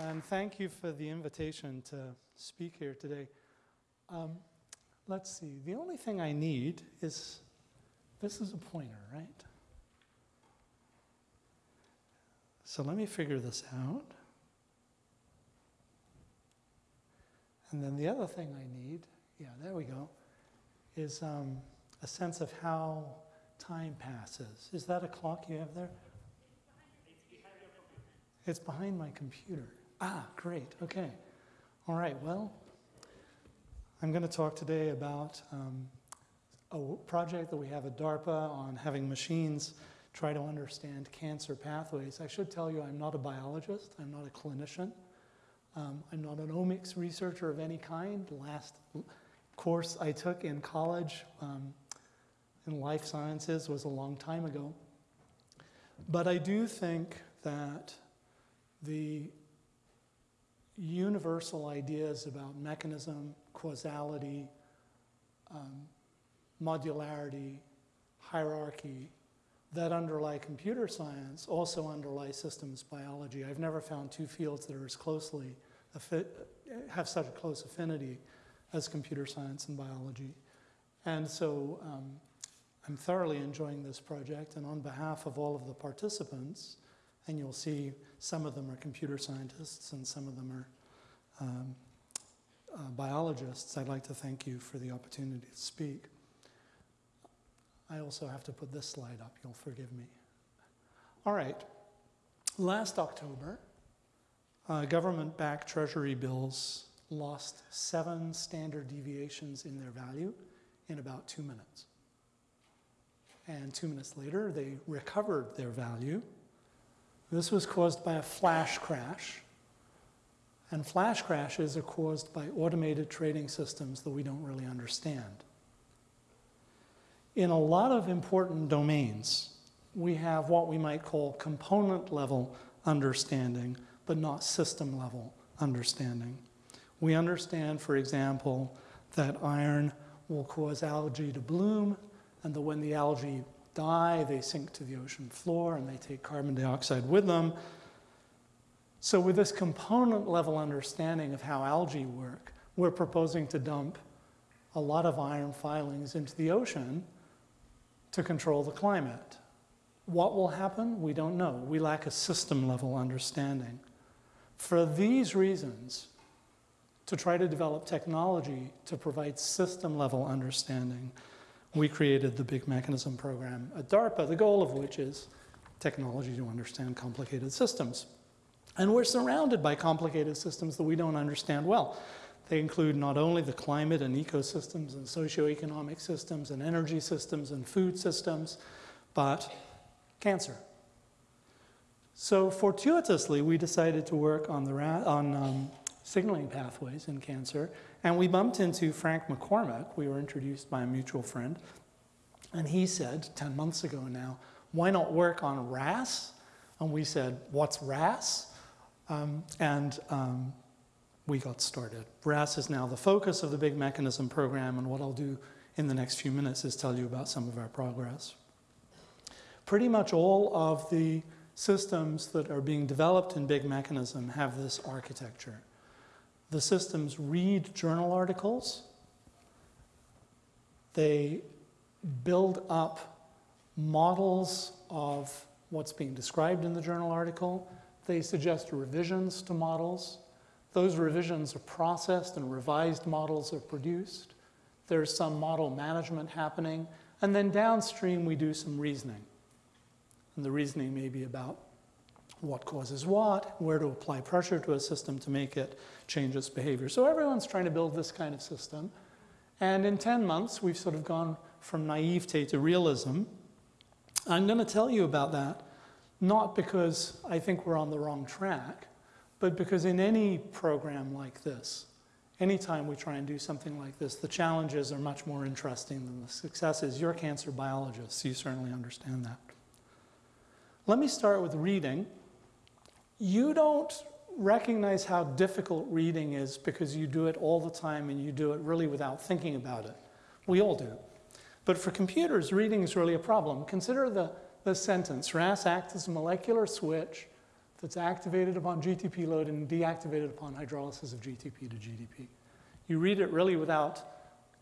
and thank you for the invitation to speak here today. Um, let's see, the only thing I need is, this is a pointer, right? So let me figure this out. And then the other thing I need, yeah, there we go, is um, a sense of how time passes. Is that a clock you have there? It's behind my computer. Ah, great, okay. All right, well, I'm going to talk today about um, a project that we have at DARPA on having machines try to understand cancer pathways. I should tell you I'm not a biologist, I'm not a clinician. Um, I'm not an omics researcher of any kind. The last course I took in college um, in life sciences was a long time ago. But I do think that the universal ideas about mechanism, causality, um, modularity, hierarchy, that underlie computer science also underlie systems biology. I've never found two fields that are as closely, have such a close affinity as computer science and biology. And so um, I'm thoroughly enjoying this project and on behalf of all of the participants, and you'll see some of them are computer scientists and some of them are um, uh, biologists, I'd like to thank you for the opportunity to speak. I also have to put this slide up, you'll forgive me. All right, last October, uh, government-backed treasury bills lost seven standard deviations in their value in about two minutes. And two minutes later, they recovered their value. This was caused by a flash crash. And flash crashes are caused by automated trading systems that we don't really understand. In a lot of important domains, we have what we might call component level understanding, but not system level understanding. We understand, for example, that iron will cause algae to bloom, and that when the algae die, they sink to the ocean floor and they take carbon dioxide with them. So with this component level understanding of how algae work, we're proposing to dump a lot of iron filings into the ocean to control the climate. What will happen? We don't know. We lack a system level understanding. For these reasons, to try to develop technology to provide system level understanding, we created the Big Mechanism program at DARPA, the goal of which is technology to understand complicated systems. And we're surrounded by complicated systems that we don't understand well. They include not only the climate and ecosystems and socioeconomic systems and energy systems and food systems, but cancer. So fortuitously, we decided to work on, the on um, signaling pathways in cancer, and we bumped into Frank McCormick. We were introduced by a mutual friend, and he said 10 months ago now, why not work on RAS? And we said, what's RAS? Um, and um, we got started. RAS is now the focus of the Big Mechanism program, and what I'll do in the next few minutes is tell you about some of our progress. Pretty much all of the systems that are being developed in Big Mechanism have this architecture. The systems read journal articles, they build up models of what's being described in the journal article, they suggest revisions to models, those revisions are processed and revised models are produced. There's some model management happening. And then downstream, we do some reasoning. And the reasoning may be about what causes what, where to apply pressure to a system to make it change its behavior. So everyone's trying to build this kind of system. And in 10 months, we've sort of gone from naivete to realism. I'm going to tell you about that, not because I think we're on the wrong track, but because in any program like this, anytime we try and do something like this, the challenges are much more interesting than the successes. You're cancer biologists, so you certainly understand that. Let me start with reading. You don't recognize how difficult reading is because you do it all the time and you do it really without thinking about it. We all do. But for computers, reading is really a problem. Consider the, the sentence, RAS acts as a molecular switch that's activated upon GTP load and deactivated upon hydrolysis of GTP to GDP. You read it really without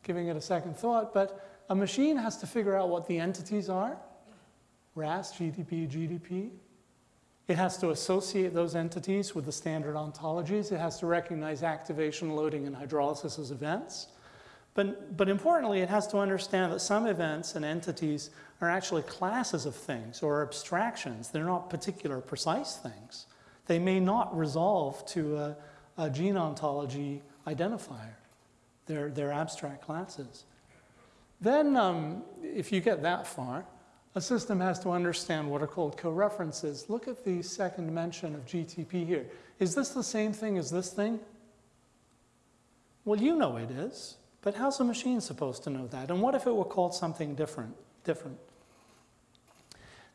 giving it a second thought, but a machine has to figure out what the entities are, RAS, GTP, GDP. It has to associate those entities with the standard ontologies. It has to recognize activation, loading, and hydrolysis as events. But, but importantly, it has to understand that some events and entities are actually classes of things or abstractions. They're not particular precise things. They may not resolve to a, a gene ontology identifier. They're, they're abstract classes. Then, um, if you get that far, a system has to understand what are called coreferences. Look at the second mention of GTP here. Is this the same thing as this thing? Well, you know it is. But how's a machine supposed to know that? And what if it were called something different? different?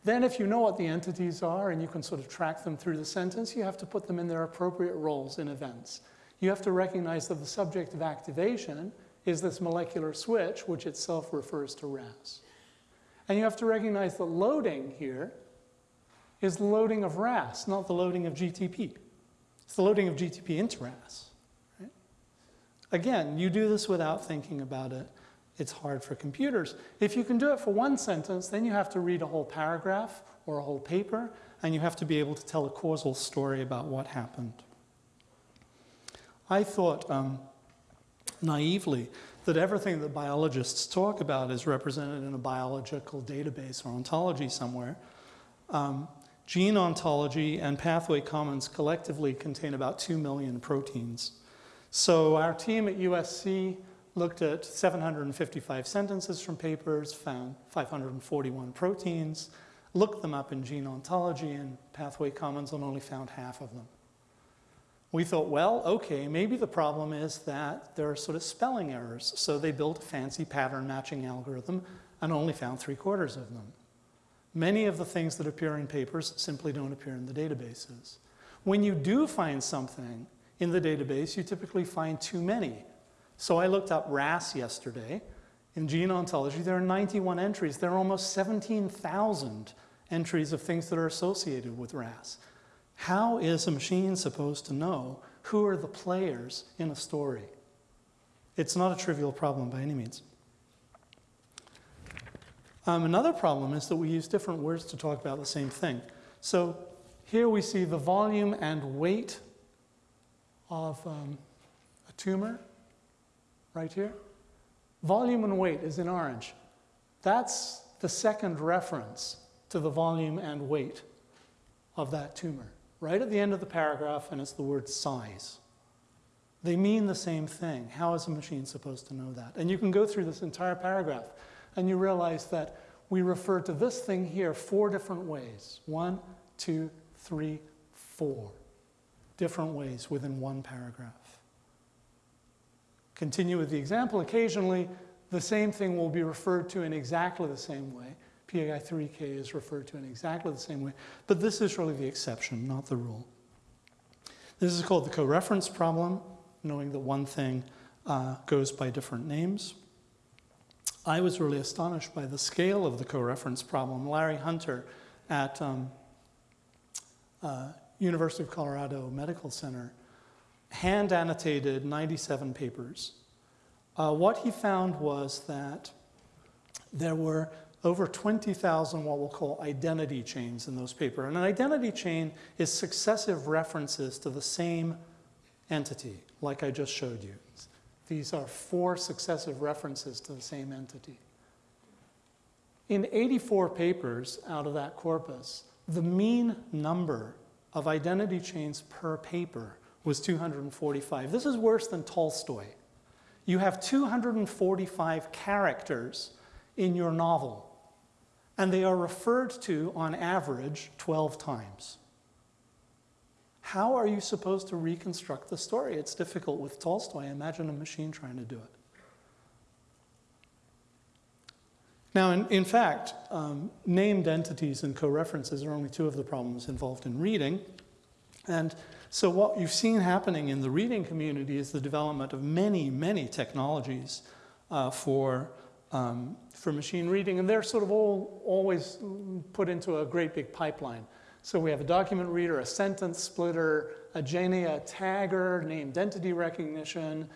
Then if you know what the entities are and you can sort of track them through the sentence, you have to put them in their appropriate roles in events. You have to recognize that the subject of activation is this molecular switch, which itself refers to RAS. And you have to recognize that loading here is loading of RAS, not the loading of GTP. It's the loading of GTP into RAS. Again, you do this without thinking about it. It's hard for computers. If you can do it for one sentence, then you have to read a whole paragraph or a whole paper, and you have to be able to tell a causal story about what happened. I thought um, naively that everything that biologists talk about is represented in a biological database or ontology somewhere. Um, gene ontology and pathway commons collectively contain about 2 million proteins. So our team at USC looked at 755 sentences from papers, found 541 proteins, looked them up in gene ontology and pathway commons and only found half of them. We thought, well, okay, maybe the problem is that there are sort of spelling errors. So they built a fancy pattern matching algorithm and only found three quarters of them. Many of the things that appear in papers simply don't appear in the databases. When you do find something in the database, you typically find too many. So I looked up RAS yesterday. In gene ontology, there are 91 entries. There are almost 17,000 entries of things that are associated with RAS. How is a machine supposed to know who are the players in a story? It's not a trivial problem by any means. Um, another problem is that we use different words to talk about the same thing. So here we see the volume and weight of um, a tumor right here. Volume and weight is in orange. That's the second reference to the volume and weight of that tumor. Right at the end of the paragraph, and it's the word size. They mean the same thing. How is a machine supposed to know that? And you can go through this entire paragraph and you realize that we refer to this thing here four different ways. One, two, three, four different ways within one paragraph. Continue with the example. Occasionally, the same thing will be referred to in exactly the same way. PI3K is referred to in exactly the same way, but this is really the exception, not the rule. This is called the coreference problem, knowing that one thing uh, goes by different names. I was really astonished by the scale of the coreference problem. Larry Hunter at um, uh, University of Colorado Medical Center hand annotated 97 papers. Uh, what he found was that there were over 20,000 what we'll call identity chains in those papers. And an identity chain is successive references to the same entity, like I just showed you. These are four successive references to the same entity. In 84 papers out of that corpus, the mean number of identity chains per paper was 245. This is worse than Tolstoy. You have 245 characters in your novel, and they are referred to on average 12 times. How are you supposed to reconstruct the story? It's difficult with Tolstoy. Imagine a machine trying to do it. Now, in, in fact, um, named entities and co-references are only two of the problems involved in reading. And so what you've seen happening in the reading community is the development of many, many technologies uh, for, um, for machine reading. And they're sort of all always put into a great big pipeline. So we have a document reader, a sentence splitter, a GENIA tagger, named entity recognition.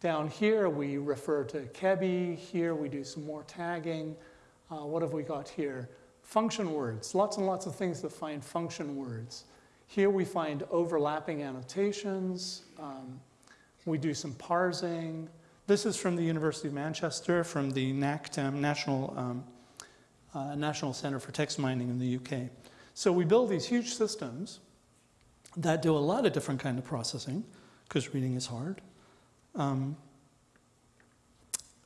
Down here, we refer to ChEBI. Here, we do some more tagging. Uh, what have we got here? Function words, lots and lots of things that find function words. Here we find overlapping annotations. Um, we do some parsing. This is from the University of Manchester, from the NACTEM, National, um, uh, National Center for Text Mining in the UK. So we build these huge systems that do a lot of different kind of processing, because reading is hard. Um,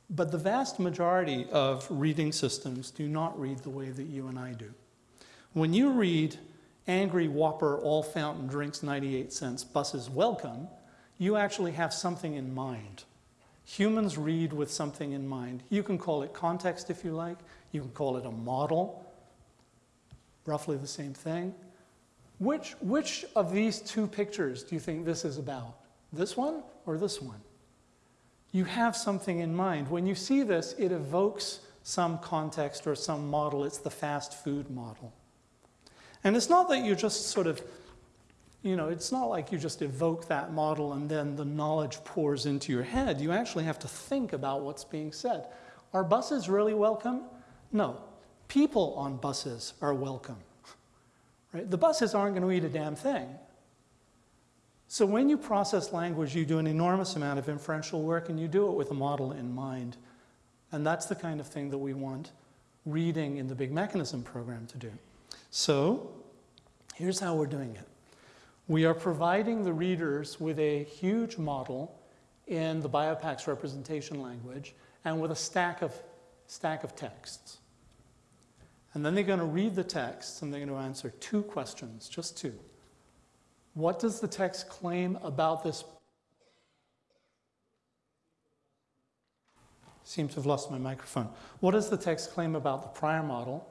but the vast majority of reading systems do not read the way that you and I do. When you read Angry Whopper, all fountain drinks 98 cents, buses welcome, you actually have something in mind. Humans read with something in mind. You can call it context if you like. You can call it a model. Roughly the same thing. Which, which of these two pictures do you think this is about? This one or this one? You have something in mind. When you see this, it evokes some context or some model. It's the fast food model. And it's not that you're just sort of, you know, it's not like you just evoke that model and then the knowledge pours into your head. You actually have to think about what's being said. Are buses really welcome? No. People on buses are welcome. Right? The buses aren't going to eat a damn thing. So when you process language, you do an enormous amount of inferential work and you do it with a model in mind. And that's the kind of thing that we want reading in the big mechanism program to do. So here's how we're doing it. We are providing the readers with a huge model in the BioPax representation language and with a stack of, stack of texts. And then they're going to read the texts and they're going to answer two questions, just two. What does the text claim about this? Seem to have lost my microphone. What does the text claim about the prior model?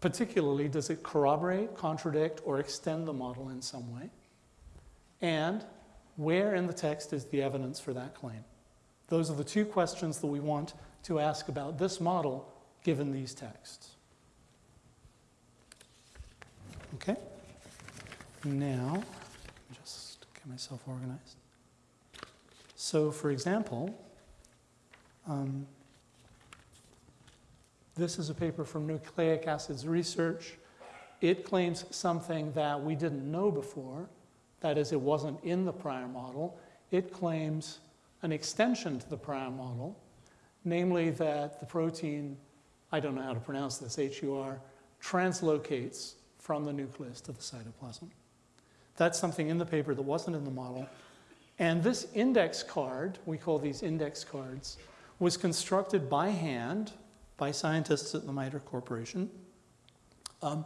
Particularly, does it corroborate, contradict, or extend the model in some way? And where in the text is the evidence for that claim? Those are the two questions that we want to ask about this model given these texts. Okay? Now, just get myself organized. So, for example, um, this is a paper from Nucleic Acids Research. It claims something that we didn't know before, that is, it wasn't in the prior model. It claims an extension to the prior model, namely that the protein, I don't know how to pronounce this, HUR, translocates from the nucleus to the cytoplasm. That's something in the paper that wasn't in the model. And this index card, we call these index cards, was constructed by hand by scientists at the MITRE Corporation um,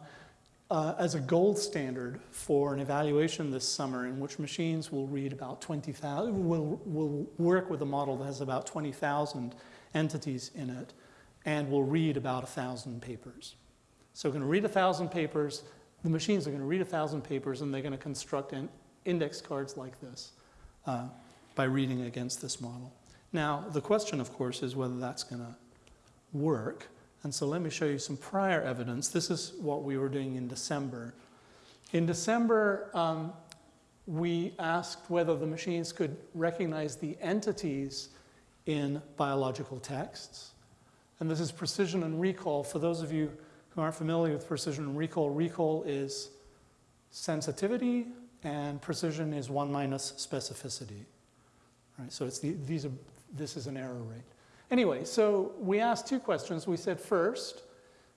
uh, as a gold standard for an evaluation this summer in which machines will read about 20,000, will, will work with a model that has about 20,000 entities in it and will read about 1,000 papers. So we're going to read thousand papers. The machines are going to read thousand papers, and they're going to construct index cards like this uh, by reading against this model. Now, the question, of course, is whether that's going to work. And so let me show you some prior evidence. This is what we were doing in December. In December, um, we asked whether the machines could recognize the entities in biological texts. And this is precision and recall. For those of you who aren't familiar with precision and recall, recall is sensitivity and precision is one minus specificity. Right, so it's the, these are, this is an error rate. Anyway, so we asked two questions. We said first,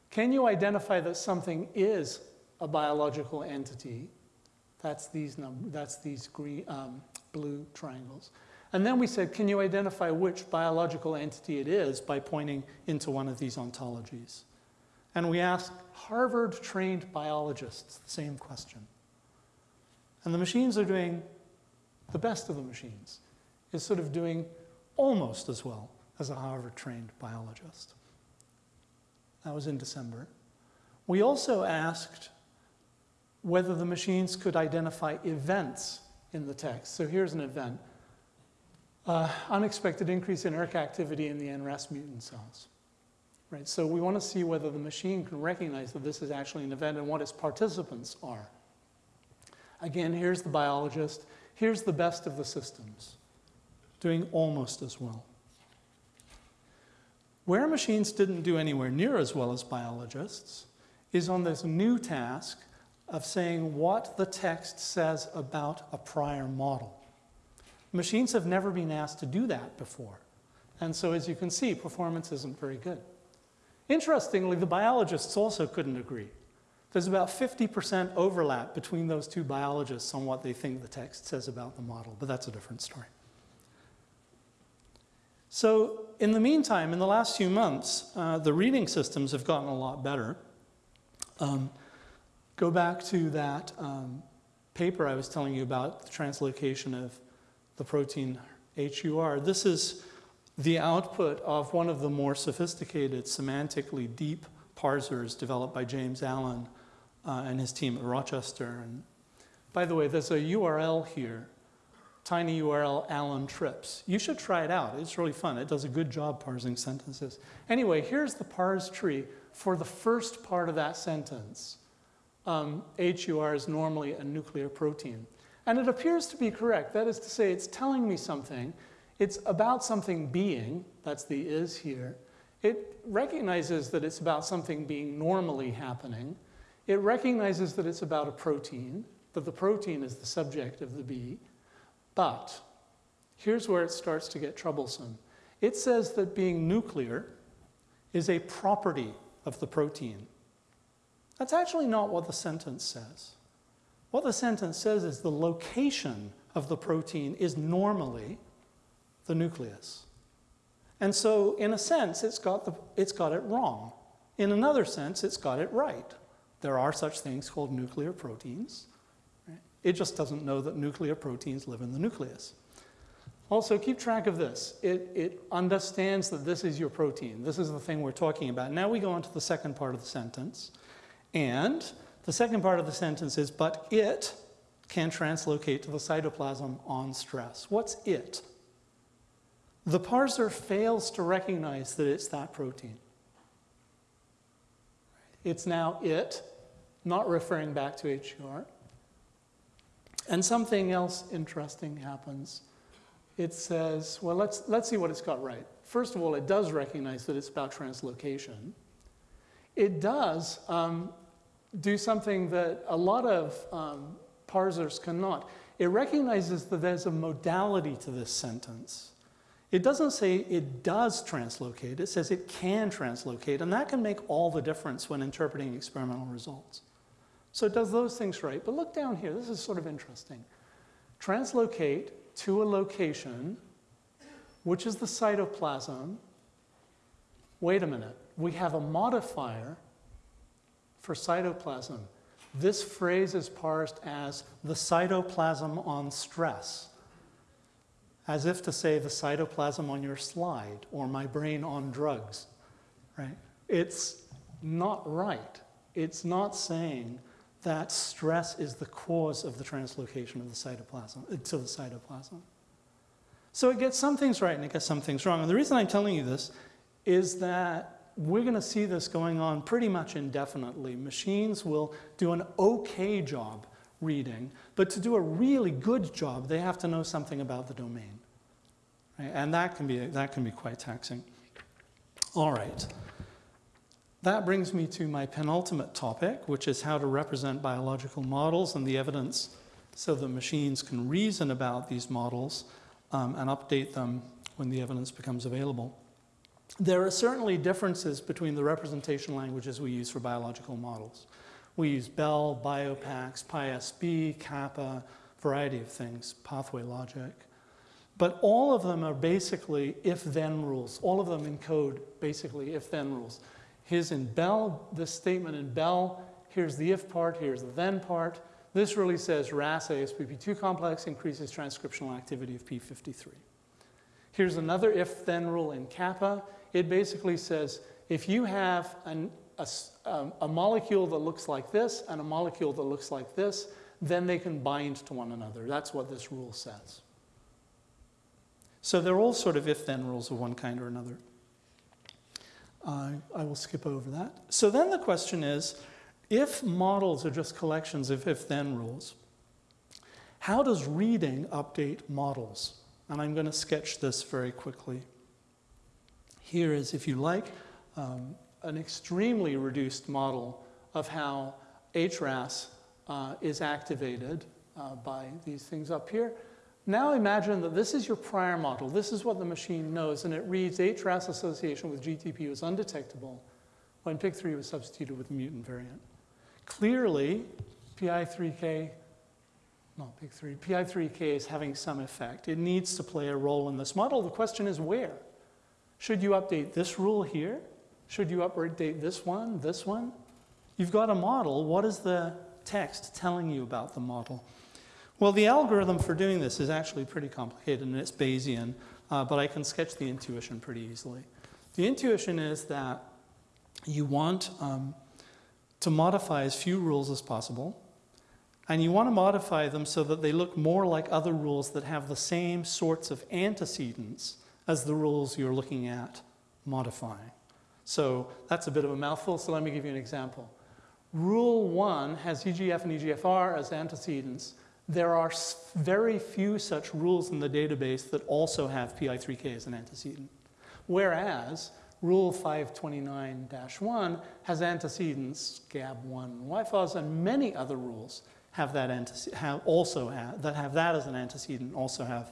can you identify that something is a biological entity? That's these, num that's these green, um, blue triangles. And then we said, can you identify which biological entity it is by pointing into one of these ontologies? And we asked Harvard trained biologists the same question. And the machines are doing the best of the machines, is sort of doing almost as well as a Harvard trained biologist. That was in December. We also asked whether the machines could identify events in the text. So here's an event. Uh, unexpected increase in ERK activity in the NRAS mutant cells right? So we want to see whether the machine can recognize that this is actually an event and what its participants are. Again, here's the biologist. Here's the best of the systems, doing almost as well. Where machines didn't do anywhere near as well as biologists is on this new task of saying what the text says about a prior model. Machines have never been asked to do that before. And so as you can see, performance isn't very good. Interestingly, the biologists also couldn't agree. There's about 50% overlap between those two biologists on what they think the text says about the model, but that's a different story. So in the meantime, in the last few months, uh, the reading systems have gotten a lot better. Um, go back to that um, paper I was telling you about, the translocation of the protein HUR. This is the output of one of the more sophisticated, semantically deep parsers developed by James Allen uh, and his team at Rochester. And by the way, there's a URL here, tiny URL Allen trips. You should try it out. It's really fun. It does a good job parsing sentences. Anyway, here's the parse tree for the first part of that sentence. Um, HUR is normally a nuclear protein. And it appears to be correct. That is to say, it's telling me something. It's about something being, that's the is here. It recognizes that it's about something being normally happening. It recognizes that it's about a protein, that the protein is the subject of the bee. But here's where it starts to get troublesome. It says that being nuclear is a property of the protein. That's actually not what the sentence says. What the sentence says is the location of the protein is normally the nucleus. And so, in a sense, it's got, the, it's got it wrong. In another sense, it's got it right. There are such things called nuclear proteins. It just doesn't know that nuclear proteins live in the nucleus. Also, keep track of this. It, it understands that this is your protein. This is the thing we're talking about. Now we go on to the second part of the sentence. And the second part of the sentence is, but it can translocate to the cytoplasm on stress. What's it? The parser fails to recognize that it's that protein. It's now it, not referring back to HUR. And something else interesting happens. It says, well, let's, let's see what it's got right. First of all, it does recognize that it's about translocation. It does um, do something that a lot of um, parsers cannot. It recognizes that there's a modality to this sentence. It doesn't say it does translocate, it says it can translocate, and that can make all the difference when interpreting experimental results. So it does those things right. But look down here, this is sort of interesting. Translocate to a location, which is the cytoplasm. Wait a minute, we have a modifier for cytoplasm. This phrase is parsed as the cytoplasm on stress, as if to say the cytoplasm on your slide or my brain on drugs, right? It's not right. It's not saying that stress is the cause of the translocation of the cytoplasm uh, to the cytoplasm. So it gets some things right and it gets some things wrong. And the reason I'm telling you this is that we're going to see this going on pretty much indefinitely. Machines will do an okay job reading, but to do a really good job, they have to know something about the domain. Right? And that can, be, that can be quite taxing. All right. That brings me to my penultimate topic, which is how to represent biological models and the evidence so that machines can reason about these models um, and update them when the evidence becomes available. There are certainly differences between the representation languages we use for biological models. We use BEL, BioPax, PySB, Kappa, variety of things, pathway logic. But all of them are basically if-then rules. All of them encode basically if-then rules. Here's in BEL, this statement in BEL, here's the if part, here's the then part. This really says RAS ASPP2 complex increases transcriptional activity of P53. Here's another if-then rule in kappa. It basically says if you have an, a, um, a molecule that looks like this and a molecule that looks like this, then they can bind to one another. That's what this rule says. So they're all sort of if-then rules of one kind or another. I I will skip over that. So then the question is, if models are just collections of if-then rules, how does reading update models? And I'm going to sketch this very quickly. Here is, if you like, um, an extremely reduced model of how HRAS uh, is activated uh, by these things up here. Now imagine that this is your prior model. This is what the machine knows, and it reads HRAS association with GTP was undetectable when PIK3 was substituted with a mutant variant. Clearly, PI3K, not PIK3, PI3K is having some effect. It needs to play a role in this model. The question is where? Should you update this rule here? Should you update this one, this one? You've got a model. What is the text telling you about the model? Well, the algorithm for doing this is actually pretty complicated and it's Bayesian, uh, but I can sketch the intuition pretty easily. The intuition is that you want um, to modify as few rules as possible, and you want to modify them so that they look more like other rules that have the same sorts of antecedents as the rules you're looking at modifying. So that's a bit of a mouthful, so let me give you an example. Rule 1 has EGF and EGFR as antecedents. There are very few such rules in the database that also have PI3K as an antecedent. Whereas Rule 529-1 has antecedents, GAB1 YFOS, and many other rules have that have also that have that as an antecedent also have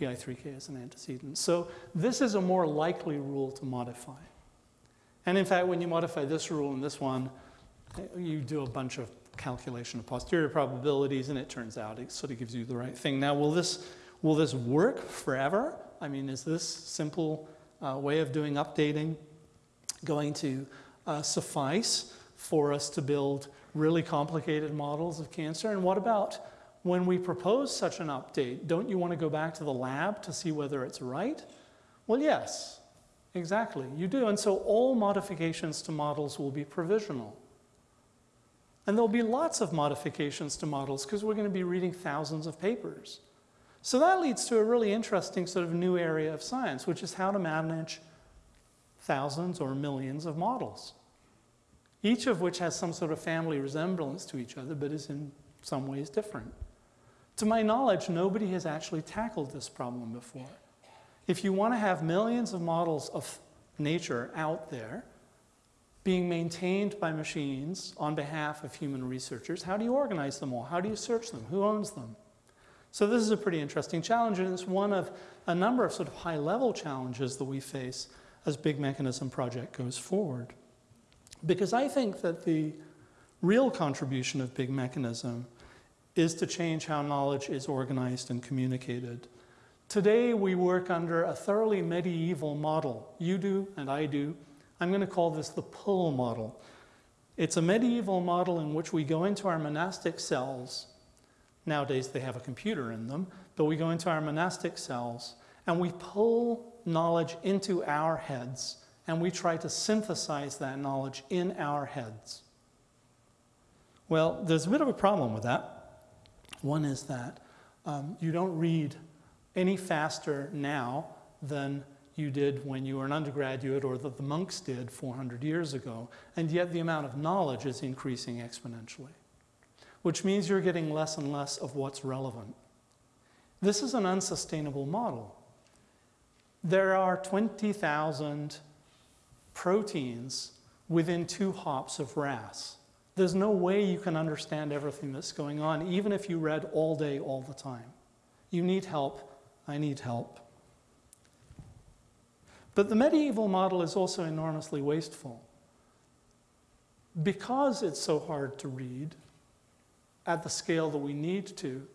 PI3K as an antecedent. So this is a more likely rule to modify. And in fact, when you modify this rule and this one, you do a bunch of calculation of posterior probabilities, and it turns out it sort of gives you the right thing. Now, will this, will this work forever? I mean, is this simple uh, way of doing updating going to uh, suffice for us to build really complicated models of cancer? And what about when we propose such an update? Don't you want to go back to the lab to see whether it's right? Well, yes. Exactly, you do. And so all modifications to models will be provisional. And there'll be lots of modifications to models because we're going to be reading thousands of papers. So that leads to a really interesting sort of new area of science, which is how to manage thousands or millions of models, each of which has some sort of family resemblance to each other, but is in some ways different. To my knowledge, nobody has actually tackled this problem before. If you want to have millions of models of nature out there being maintained by machines on behalf of human researchers, how do you organize them all? How do you search them? Who owns them? So this is a pretty interesting challenge, and it's one of a number of sort of high-level challenges that we face as Big Mechanism Project goes forward. Because I think that the real contribution of Big Mechanism is to change how knowledge is organized and communicated. Today we work under a thoroughly medieval model. You do and I do. I'm going to call this the pull model. It's a medieval model in which we go into our monastic cells. Nowadays they have a computer in them, but we go into our monastic cells and we pull knowledge into our heads and we try to synthesize that knowledge in our heads. Well, there's a bit of a problem with that. One is that um, you don't read any faster now than you did when you were an undergraduate or that the monks did 400 years ago. And yet the amount of knowledge is increasing exponentially, which means you're getting less and less of what's relevant. This is an unsustainable model. There are 20,000 proteins within two hops of RAS. There's no way you can understand everything that's going on, even if you read all day, all the time. You need help I need help. But the medieval model is also enormously wasteful. Because it's so hard to read at the scale that we need to,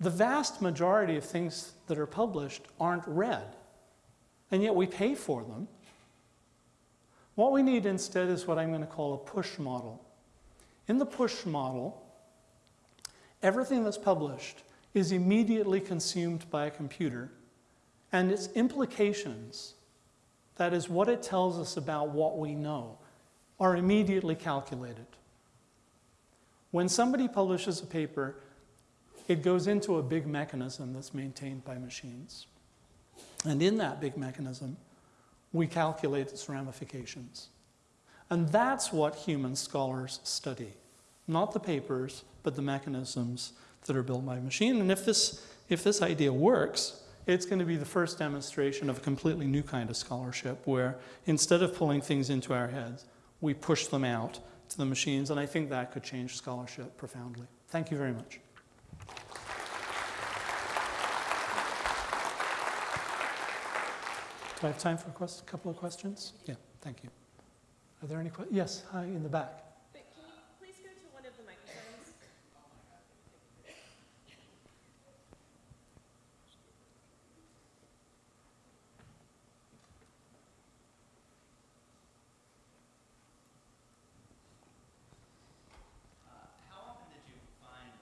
the vast majority of things that are published aren't read, and yet we pay for them. What we need instead is what I'm going to call a push model. In the push model, everything that's published is immediately consumed by a computer, and its implications, that is, what it tells us about what we know, are immediately calculated. When somebody publishes a paper, it goes into a big mechanism that's maintained by machines. And in that big mechanism, we calculate its ramifications. And that's what human scholars study. Not the papers, but the mechanisms that are built by machine. And if this, if this idea works, it's going to be the first demonstration of a completely new kind of scholarship where instead of pulling things into our heads, we push them out to the machines. And I think that could change scholarship profoundly. Thank you very much. Do I have time for a quest- couple of questions? Yeah, thank you. Are there any questions? Yes, hi, in the back. But can you please go to one of the microphones? Uh, How often did you find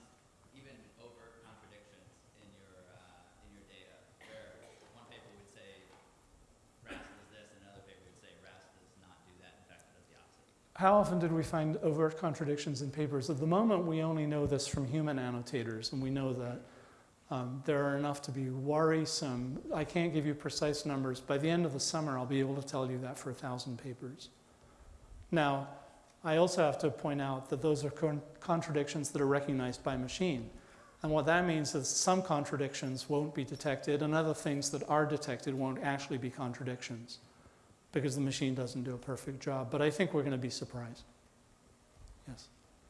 even overt contradictions in your, uh, in your data, where one paper would say RAS does this, and another paper would say RAS does not do that, in fact, it does the opposite? How often did we find overt contradictions in papers? At the moment, we only know this from human annotators, and we know that um, there are enough to be worrisome. I can't give you precise numbers. By the end of the summer, I'll be able to tell you that for a thousand papers. Now, I also have to point out that those are con- contradictions that are recognized by machine. And what that means is some contradictions won't be detected, and other things that are detected won't actually be contradictions because the machine doesn't do a perfect job. But I think we're going to be surprised. Yes.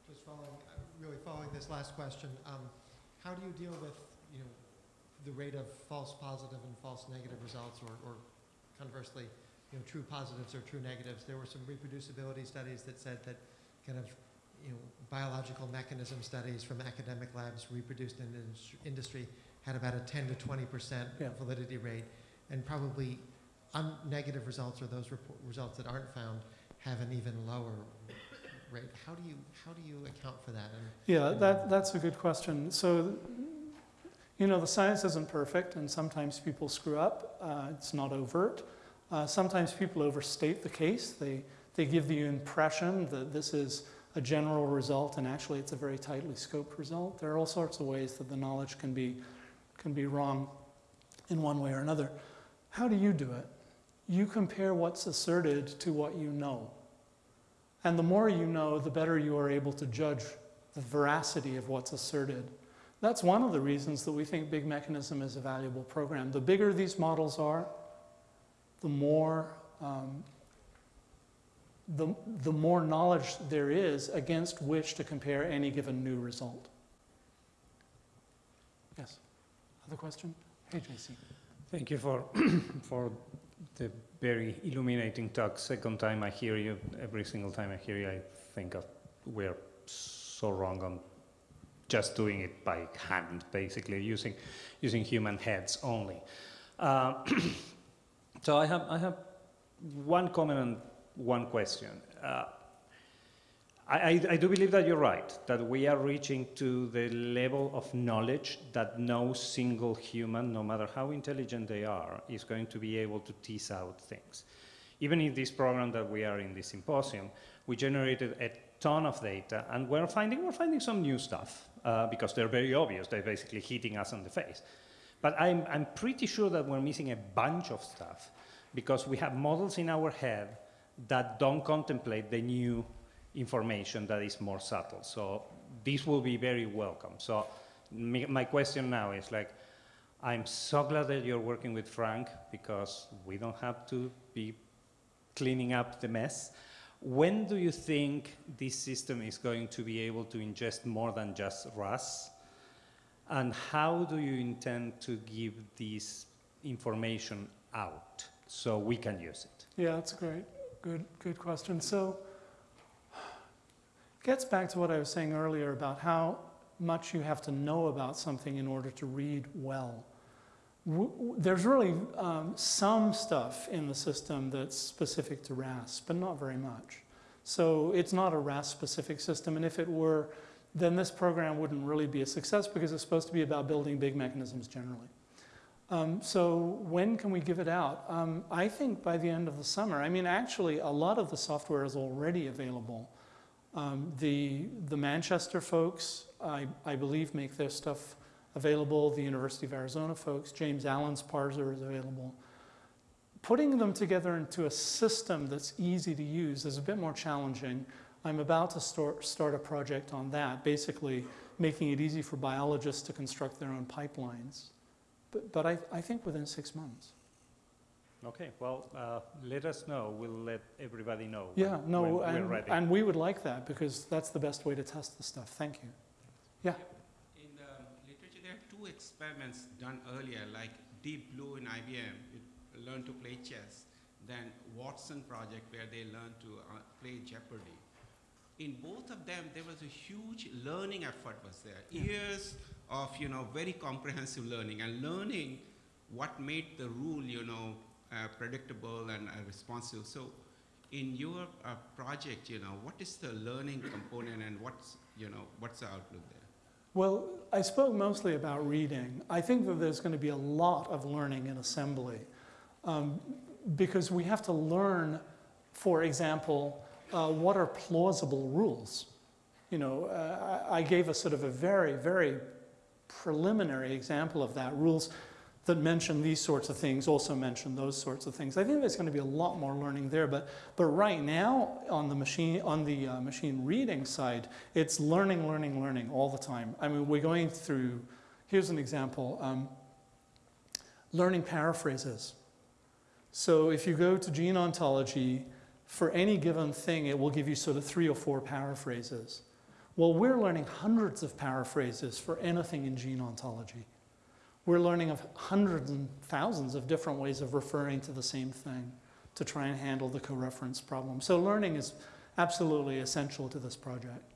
Just following, uh, really following this last question, um, how do you deal with, you know, the rate of false positive and false negative results, or, or conversely, you know, true positives or true negatives? There were some reproducibility studies that said that kind of, you know, biological mechanism studies from academic labs reproduced in industry had about a 10 to 20 percent Yeah. validity rate, and probably un- negative results or those results that aren't found have an even lower rate. How do you how do you account for that? And Yeah, that, that's a good question. So, you know, the science isn't perfect, and sometimes people screw up. Uh, it's not overt. Uh, sometimes people overstate the case. They, they give the impression that this is a general result, and actually it's a very tightly scoped result. There are all sorts of ways that the knowledge can be, can be wrong in one way or another. How do you do it? You compare what's asserted to what you know. And the more you know, the better you are able to judge the veracity of what's asserted. That's one of the reasons that we think Big Mechanism is a valuable program. The bigger these models are, the more, um, the, the more knowledge there is against which to compare any given new result. Yes. Other question? Hey, JC. Thank you for, for the very illuminating talk. Second time I hear you, every single time I hear you, I think of we're so wrong on just doing it by hand, basically using using human heads only. Uh, so I have I have one comment and one question. Uh, I, I, do believe that you're right, that we are reaching to the level of knowledge that no single human, no matter how intelligent they are, is going to be able to tease out things. Even in this program that we are in this symposium, we generated a ton of data, and we're finding, we're finding some new stuff, uh, because they're very obvious, they're basically hitting us on the face. But I'm, I'm pretty sure that we're missing a bunch of stuff, because we have models in our head that don't contemplate the new information that is more subtle. So this will be very welcome. So my question now is like, I'm so glad that you're working with Frank because we don't have to be cleaning up the mess. When do you think this system is going to be able to ingest more than just RAS? And how do you intend to give this information out so we can use it? Yeah, that's a great, good, good question. So, gets back to what I was saying earlier about how much you have to know about something in order to read well. There's really um, some stuff in the system that's specific to RAS, but not very much. So it's not a RAS specific system, and if it were, then this program wouldn't really be a success because it's supposed to be about building big mechanisms generally. Um, so when can we give it out? Um, I think by the end of the summer. I mean, actually, a lot of the software is already available. Um, the, the Manchester folks, I, I believe, make their stuff available. The University of Arizona folks, James Allen's parser is available. putting them together into a system that's easy to use is a bit more challenging. I'm about to start, start a project on that, basically making it easy for biologists to construct their own pipelines. But, but I, I think within six months. Okay, well, uh, let us know. We'll let everybody know. when- Yeah, no, when we're and, ready. and we would like that because that's the best way to test the stuff. Thank you. Yeah. In the literature, there are two experiments done earlier, like Deep Blue in IBM, it learned to play chess, then Watson project where they learned to uh, play Jeopardy. In both of them, there was a huge learning effort was there, years of you know very comprehensive learning and learning what made the rule you know predictable and uh, responsive. So, in your uh, project, you know, what is the learning component and what's you know what's the outlook there? Well, I spoke mostly about reading. I think that there's going to be a lot of learning in assembly um, because we have to learn, for example, uh, what are plausible rules. You know, uh, I gave a sort of a very, very preliminary example of that. Rules that mention these sorts of things also mention those sorts of things. I think there's going to be a lot more learning there, but but right now on the machine on the uh, machine reading side, it's learning, learning, learning all the time. I mean, we're going through. Here's an example: um, learning paraphrases. So if you go to gene ontology, for any given thing, it will give you sort of three or four paraphrases. Well, we're learning hundreds of paraphrases for anything in gene ontology. We're learning of hundreds and thousands of different ways of referring to the same thing to try and handle the co-reference problem. So learning is absolutely essential to this project,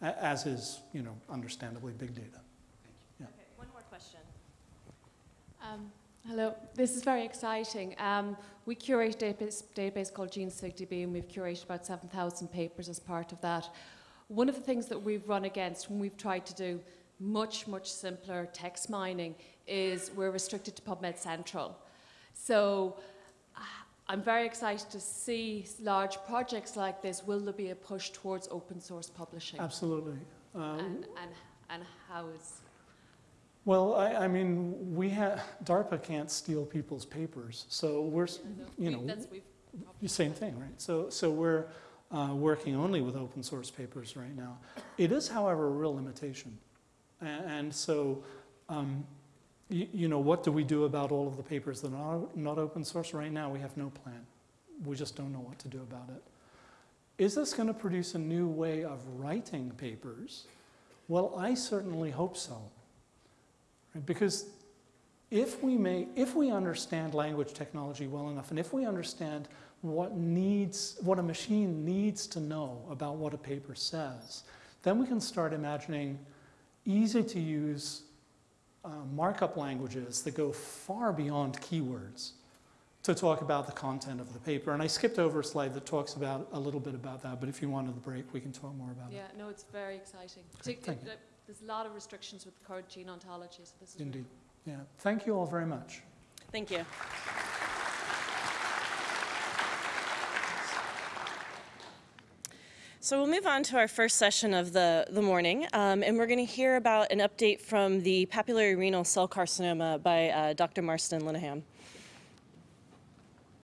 as is, you know, understandably big data. Thank you. Okay, one more question. Um, hello, this is very exciting. Um, we curate a database, database called GeneSigDB, and we've curated about 7,000 papers as part of that. One of the things that we've run against when we've tried to do much, much simpler text mining is we're restricted to PubMed Central. So uh, I'm very excited to see large projects like this. Will there be a push towards open source publishing? Absolutely. Uh, And, and, and how is well, I, I mean, we have, DARPA can't steal people's papers, so we're, s- you we- know, that's, we've The Same thing, right? So, so we're uh, working only with open source papers right now. It is, however, a real limitation. A- And, so, um, you, know, what do we do about all of the papers that are not open source? Right now, we have no plan. We just don't know what to do about it. Is this going to produce a new way of writing papers? Well, I certainly hope so. Right? Because if we may, if we understand language technology well enough, and if we understand what needs, what a machine needs to know about what a paper says, then we can start imagining easy to use uh, markup languages that go far beyond keywords to talk about the content of the paper. And I skipped over a slide that talks about a little bit about that, but if you wanted the break, we can talk more about Yeah, it. Yeah, no, it's very exciting. Great, Partic- thank you. uh, There's a lot of restrictions with the current gene ontology, so this is really Indeed. Yeah. Thank you all very much. Thank you. So we'll move on to our first session of the, the morning, um, and we're going to hear about an update from the papillary renal cell carcinoma by uh, Dr. Marston Linehan.